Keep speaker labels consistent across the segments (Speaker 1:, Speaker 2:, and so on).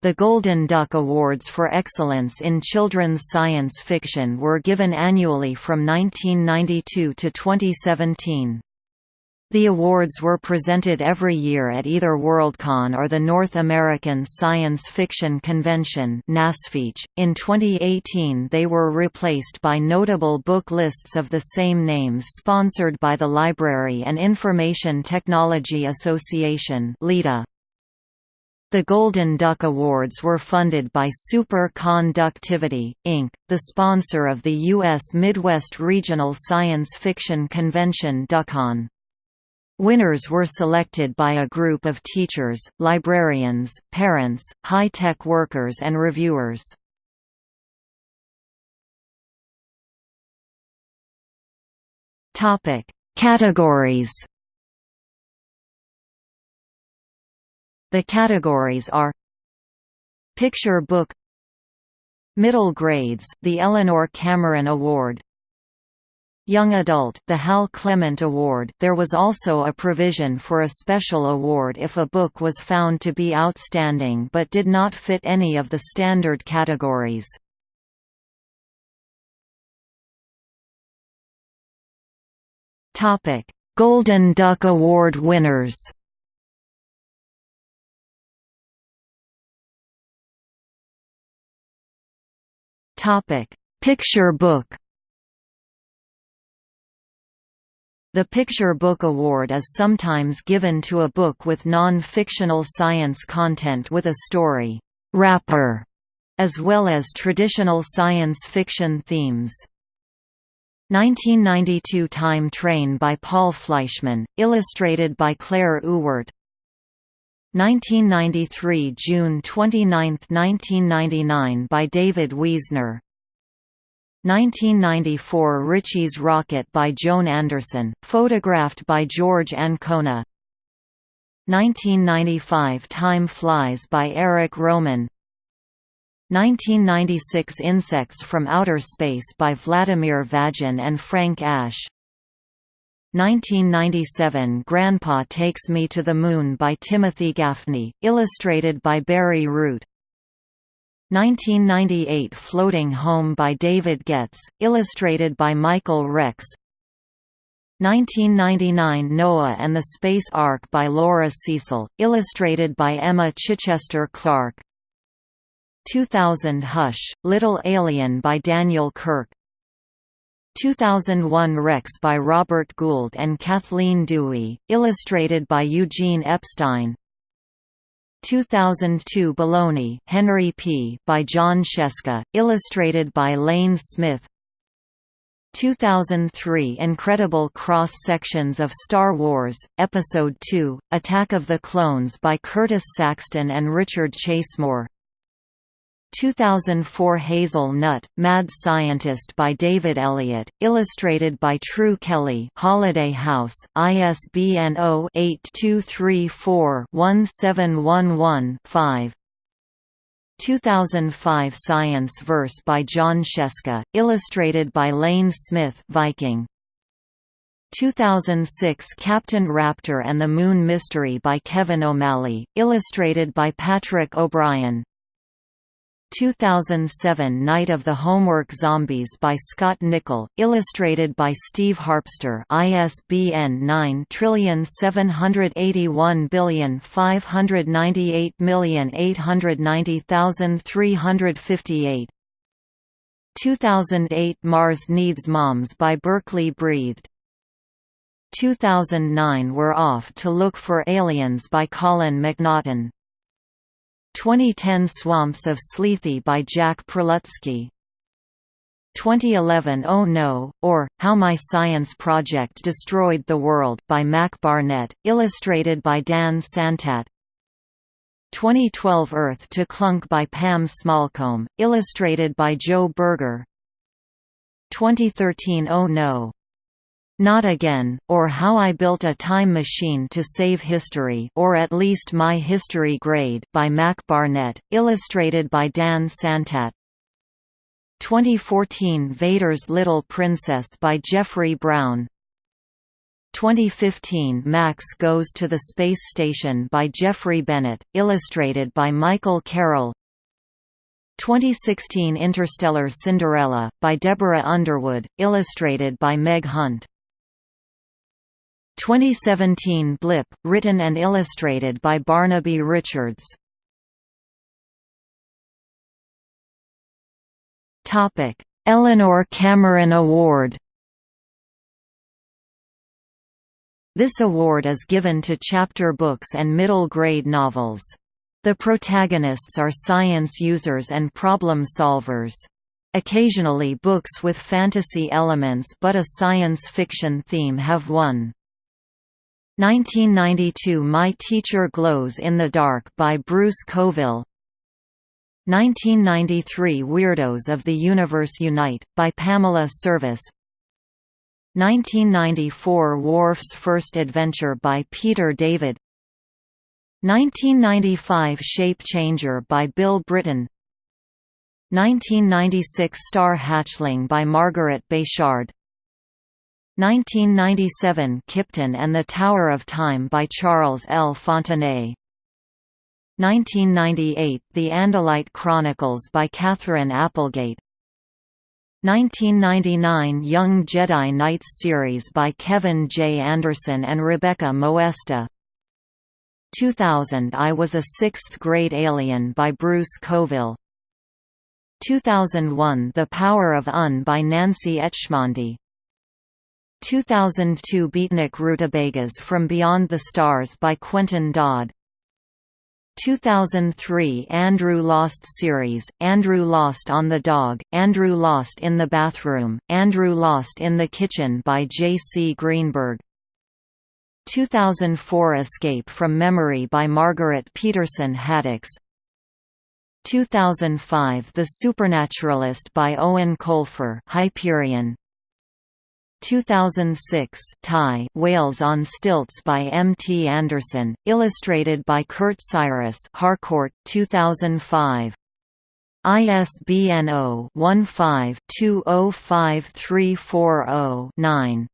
Speaker 1: The Golden Duck Awards for Excellence in Children's Science Fiction were given annually from 1992 to 2017. The awards were presented every year at either Worldcon or the North American Science Fiction Convention .In 2018 they were replaced by notable book lists of the same names sponsored by the Library and Information Technology Association. The Golden Duck Awards were funded by Super Conductivity, Inc., the sponsor of the U.S. Midwest Regional Science Fiction Convention DuckCon. Winners were selected by a group of teachers, librarians, parents, high-tech workers and reviewers. Categories The categories are Picture book Middle grades, the Eleanor Cameron Award Young Adult the Hal Clement Award there was also a provision for a special award if a book was found to be outstanding but did not fit any of the standard categories. Golden Duck Award winners Topic: Picture book. The Picture Book Award is sometimes given to a book with non-fictional science content with a story wrapper, as well as traditional science fiction themes. 1992 Time Train by Paul Fleischman, illustrated by Claire Ewart 1993 June 29, 1999 by David Wiesner. 1994 Ritchie's Rocket by Joan Anderson, photographed by George Ancona. 1995 Time Flies by Eric Rohmann. 1996 Insects from Outer Space by Vladimir Vagin and Frank Asch 1997 Grandpa Takes Me to the Moon by Timothy Gaffney, illustrated by Barry Root. 1998 Floating Home by David Getz, illustrated by Michael Rex. 1999 Noah and the Space Ark by Laura Cecil, illustrated by Emma Chichester Clark. 2000 Hush, Little Alien by Daniel Kirk 2001 Rex by Robert Gould and Kathleen Dewey, illustrated by Eugene Epstein. 2002 Baloney Henry P. by Jon Scieszka, illustrated by Lane Smith. 2003 Incredible Cross-Sections of Star Wars, Episode II, Attack of the Clones by Curtis Saxton and Richard Chasemore 2004 Hazel Nut, Mad Scientist by David Elliott, illustrated by True Kelly Holiday House, ISBN 0-8234-1711-5 2005 Science Verse by Jon Scieszka, illustrated by Lane Smith Viking. 2006 Captain Raptor and the Moon Mystery by Kevin O'Malley, illustrated by Patrick O'Brien 2007 Night of the Homework Zombies by Scott Nickel, illustrated by Steve Harpster ISBN 9781598890358 2008 Mars Needs Moms by Berkeley Breathed. 2009 We're Off to Look for Aliens by Colin McNaughton 2010 Swamps of Sleethy by Jack Prelutsky 2011 Oh No, or, How My Science Project Destroyed the World by Mac Barnett, illustrated by Dan Santat. 2012 Earth to Clunk by Pam Smallcombe, illustrated by Joe Berger. 2013 Oh No, not Again, or How I Built a Time Machine to Save History or at least My History Grade by Mac Barnett, illustrated by Dan Santat. 2014 Vader's Little Princess by Jeffrey Brown. 2015 Max Goes to the Space Station by Jeffrey Bennett, illustrated by Michael Carroll. 2016 Interstellar Cinderella, by Deborah Underwood, illustrated by Meg Hunt 2017 Blip, written and illustrated by Barnaby Richards Topic: Eleanor Cameron Award This award is given to chapter books and middle-grade novels. The protagonists are science users and problem solvers. Occasionally books with fantasy elements but a science fiction theme have won. 1992 My Teacher Glows in the Dark by Bruce Coville. 1993 Weirdos of the Universe Unite, by Pamela Service 1994 Worf's First Adventure by Peter David. 1995 Shape Changer by Bill Brittain. 1996 Star Hatchling by Margaret Bechard 1997 Kipton and the Tower of Time by Charles L. Fontenay. 1998 The Andalite Chronicles by Katherine Applegate. 1999 Young Jedi Knights series by Kevin J. Anderson and Rebecca Moesta. 2000 I Was a Sixth-Grade Alien by Bruce Coville. 2001 The Power of Un by Nancy Etchemendy 2002 Beatnik Rutabagas from Beyond the Stars by Quentin Dodd 2003 Andrew Lost series, Andrew Lost on the Dog, Andrew Lost in the Bathroom, Andrew Lost in the Kitchen by J. C. Greenburg 2004 Escape from Memory by Margaret Peterson Haddix 2005 The Supernaturalist by Eoin Colfer Hyperion 2006 Tie Whales on Stilts by M. T. Anderson, illustrated by Kurt Cyrus Harcourt, 2005. ISBN 0-15-205340-9.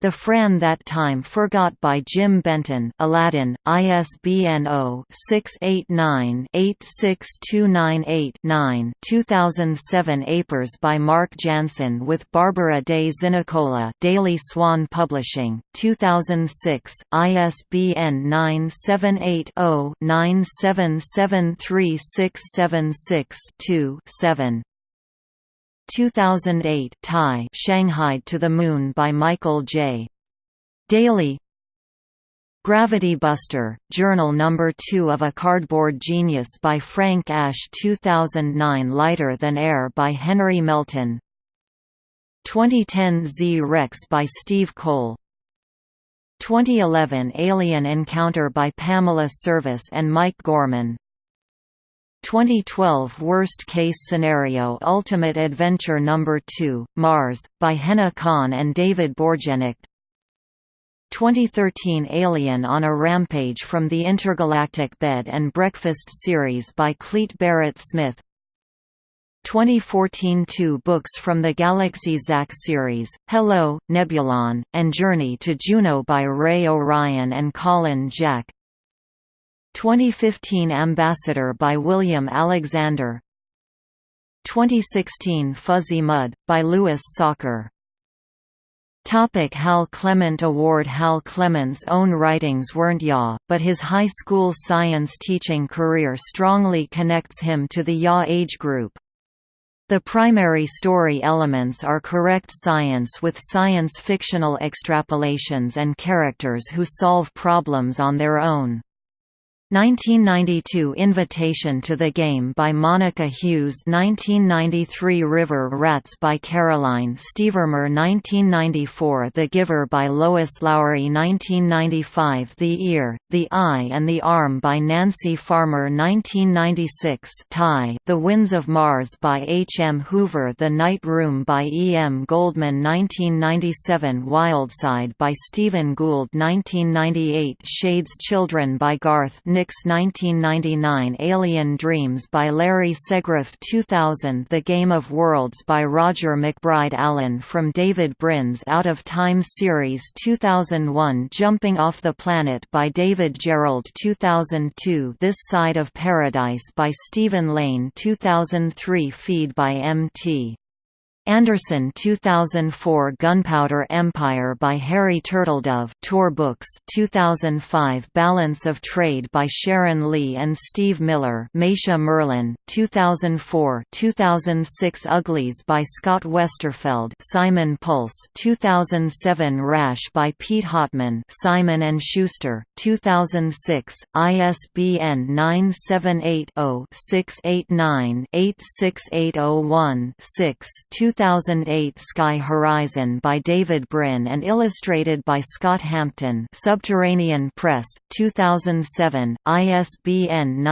Speaker 1: The Fran That Time Forgot by Jim Benton Aladdin, ISBN 0-689-86298-9 2007 Apers by Mark Jansen with Barbara de Zinicola Daily Swan Publishing, 2006, ISBN 978-0-9773676-2-7 2008 Tie Shanghai to the Moon by Michael J. Daley Gravity Buster, Journal No. 2 of a Cardboard Genius by Frank Asch 2009 Lighter Than Air by Henry Melton 2010 Z-Rex by Steve Cole 2011 Alien Encounter by Pamela Service and Mike Gorman 2012 Worst Case Scenario Ultimate Adventure No. 2, Mars, by Hena Khan and David Borgenicht 2013 Alien on a Rampage from the Intergalactic Bed and Breakfast series by Clete Barrett Smith 2014 Two books from the Galaxy Zack series, Hello, Nebulon, and Journey to Juno by Ray O'Ryan and Colin Jack 2015 Ambassador by William Alexander 2016 Fuzzy Mud, by Louis Sachar Topic Hal Clement Award Hal Clement's own writings weren't YA, but his high school science teaching career strongly connects him to the YA age group. The primary story elements are correct science with science-fictional extrapolations and characters who solve problems on their own. 1992 Invitation to the Game by Monica Hughes 1993 River Rats by Caroline Stevermer 1994 The Giver by Lois Lowry 1995 The Ear, The Eye and the Arm by Nancy Farmer 1996 Tie, The Winds of Mars by H. M. Hoover The Night Room by E. M. Goldman 1997 Wildside by Steven Gould 1998 Shades Children by Garth Nix 1999 Alien Dreams by Larry Segriff 2000 The Game of Worlds by Roger MacBride Allen from David Brin's Out of Time series 2001 Jumping Off the Planet by David Gerrold 2002 This Side of Paradise by Stephen Lane 2003 Feed by M.T. Anderson 2004 Gunpowder Empire by Harry Turtledove Tor Books 2005 Balance of Trade by Sharon Lee and Steve Miller Meisha Merlin 2004 2006 Uglies by Scott Westerfeld Simon Pulse 2007 Rash by Pete Hautman Simon and Schuster 2006 ISBN 978 0 689 86801 6 2008 Sky Horizon by David Brin and illustrated by Scott Hampton. Subterranean Press, 2007, ISBN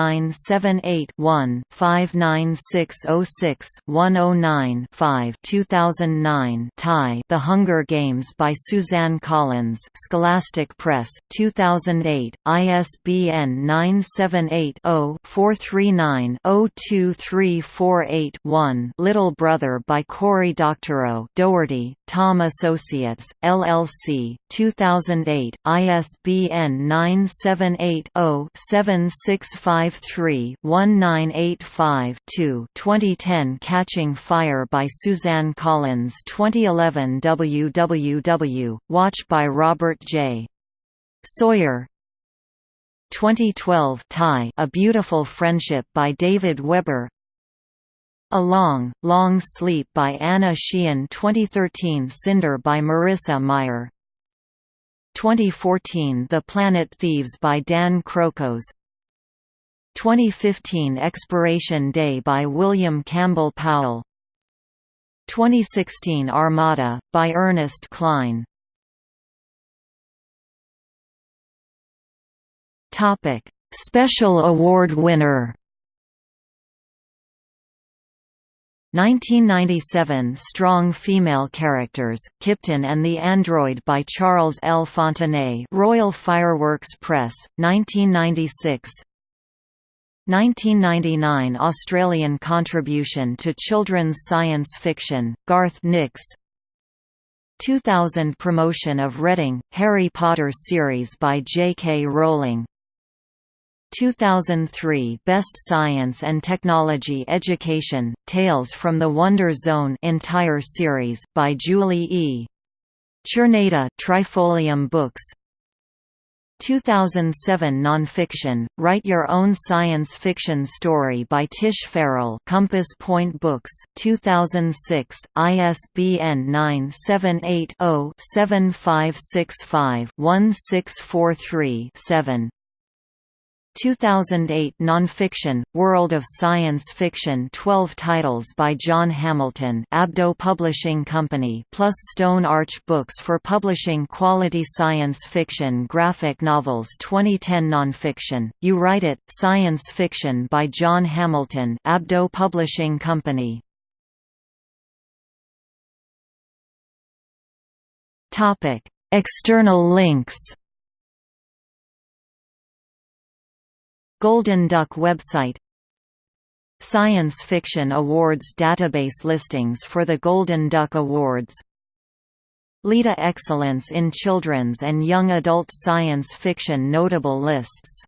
Speaker 1: 978-1-59606-109-5 2009 Tie The Hunger Games by Suzanne Collins. Scholastic Press, 2008, ISBN 978 0 439 02348 Little Brother by Cor Cory Doctorow Doherty, Tom Associates, LLC, 2008, ISBN 978-0-7653-1985-2 2010 Catching Fire by Suzanne Collins 2011 WWW, Watch by Robert J. Sawyer 2012 Tie A Beautiful Friendship by David Weber a Long, Long Sleep by Anna Sheehan 2013 Cinder by Marissa Meyer. 2014 The Planet Thieves by Dan Krokos 2015 Expiration Day by William Campbell Powell. 2016 Armada, by Ernest Cline Special award winner 1997 Strong Female Characters, Kipton and the Android by Charles L. Fontenay Royal Fireworks Press, 1996 1999 Australian contribution to children's science fiction, Garth Nix 2000 promotion of Reading, Harry Potter series by J. K. Rowling 2003 Best Science and Technology Education, Tales from the Wonder Zone entire series, by Julie E. Czerneda Trifolium Books 2007 Nonfiction, Write Your Own Science Fiction Story by Tish Farrell Compass Point Books 2006, ISBN 978-0-7565-1643-7 2008 Nonfiction, World of Science Fiction 12 titles by John Hamilton Abdo Publishing Company plus Stone Arch Books for publishing quality science fiction graphic novels 2010 Nonfiction, You Write It, Science Fiction by John Hamilton Abdo Publishing Company. External links Golden Duck website. Science Fiction Awards database listings for the Golden Duck Awards. Lita Excellence in Children's and Young Adult Science Fiction Notable Lists